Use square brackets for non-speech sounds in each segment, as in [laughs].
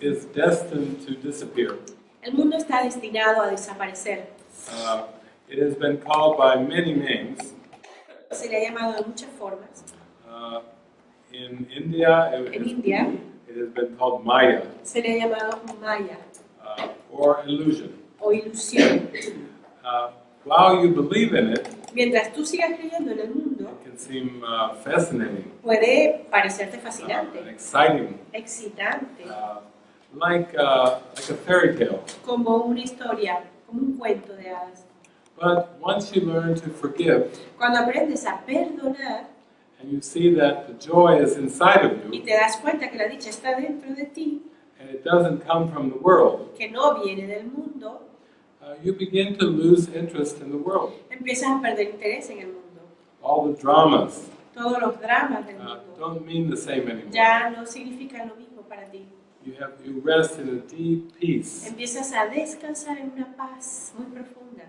is destined to disappear. El mundo está destinado a desaparecer. Uh, it has been called by many names. Se le ha llamado de muchas formas. Uh, in India, it, En India it has been called Maya se le ha llamado Maya uh, or illusion. o ilusión. Uh, while you believe in it, Mientras tú sigas creyendo en el mundo, it can seem uh, fascinating, puede parecerte uh, fascinante, exciting, excitante, uh, like, uh, like a fairy tale. como una historia, como un cuento de hadas. But once you learn to forgive Cuando aprendes a perdonar and you see that the joy is inside of y you te das cuenta que la dicha está dentro de ti, and it doesn't come from the world, que no viene del mundo, uh, you begin to lose interest in the world. empiezas a perder interés en el mundo. All the dramas Todos los dramas del uh, mundo don't mean the same anymore. ya no significan lo mismo para ti. You have you rest in a deep peace. Empiezas a descansar en una paz muy profunda.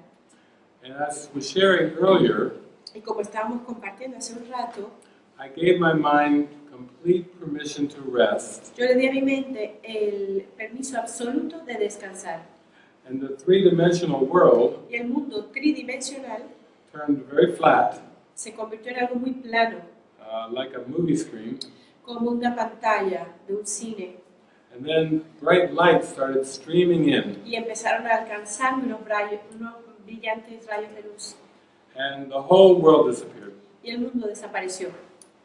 And as was sharing earlier, Y como estábamos compartiendo hace un rato, I gave my mind complete permission to rest, yo le di a mi mente el permiso absoluto de descansar. And the three-dimensional world Y el mundo tridimensional turned very flat, se convirtió en algo muy plano, uh, like a movie screen. como una pantalla de un cine. And then bright lights started streaming in, Y empezaron a alcanzar unos, rayos, unos brillantes rayos de luz. and the whole world disappeared. Y el mundo desapareció.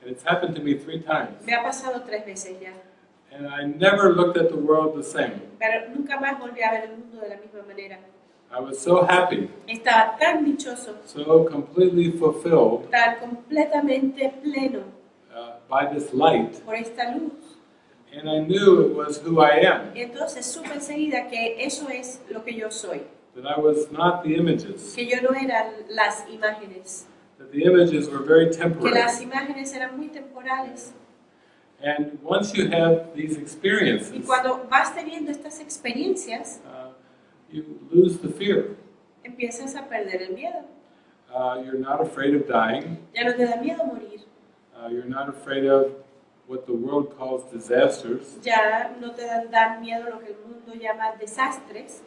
And it's happened to me three times. Me ha pasado tres veces ya. And I never looked at the world the same. Pero nunca más volví a ver el mundo de la misma manera. I was so happy, Estaba tan dichoso, so completely fulfilled tan completamente pleno uh, by this light, por esta luz. and I knew it was who I am, entonces supe enseguida que eso es lo que yo soy. that I was not the images, Que yo no era las imágenes. that the images were very Que temporary. las imágenes eran muy temporales. And once you have these Y experiences, cuando vas teniendo estas experiencias, uh, you lose the fear. empiezas a perder el miedo. Uh, you're not afraid of dying. Ya no te da miedo morir. Uh, you're not afraid of what the world calls disasters. Ya no te dan, dan miedo lo que el mundo llama desastres.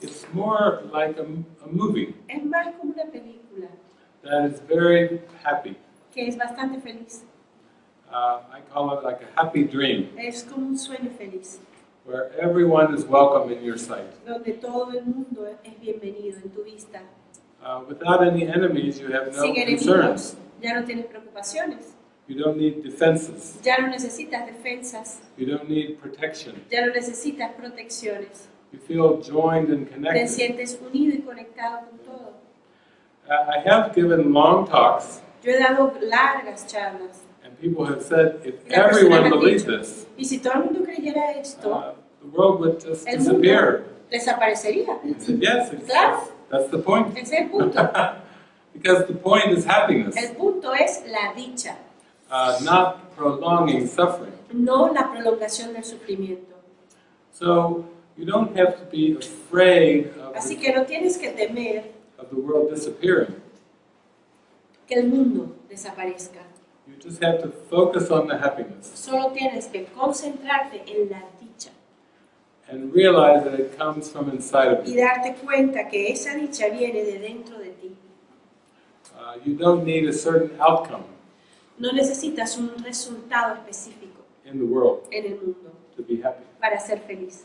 It's more like a, a movie Es más como una película that is very happy. que es bastante feliz. Uh, I call it like a happy dream, Es como un sueño feliz, where everyone is welcome in your sight. donde todo el mundo es bienvenido en tu vista. Uh, without any enemies, you have no Sin concerns. ya no tienes preocupaciones. You don't need defenses. Ya no necesitas defensas, You don't need protection. ya no necesitas protecciones. You feel joined and Te connected. sientes unido y conectado con todo. Uh, I have given long talks, Yo he dado largas charlas people have said if everyone believed this, y si todo el mundo creyera esto, uh, the world would just el mundo disappear. desaparecería. I said, yes, Claro. that's the point. Ese es el punto. [laughs] because the point is happiness, El punto es la dicha, uh, not prolonging suffering. no la prolongación del sufrimiento. So you don't have to be afraid of Así que no tienes que temer of the world disappearing. que el mundo desaparezca. You just have to focus on the happiness Solo tienes que concentrarte en la dicha and realize that it comes from inside of y you. darte cuenta que esa dicha viene de dentro de ti. Uh, you don't need a certain outcome No necesitas un resultado específico in the world en el mundo to be happy. para ser feliz.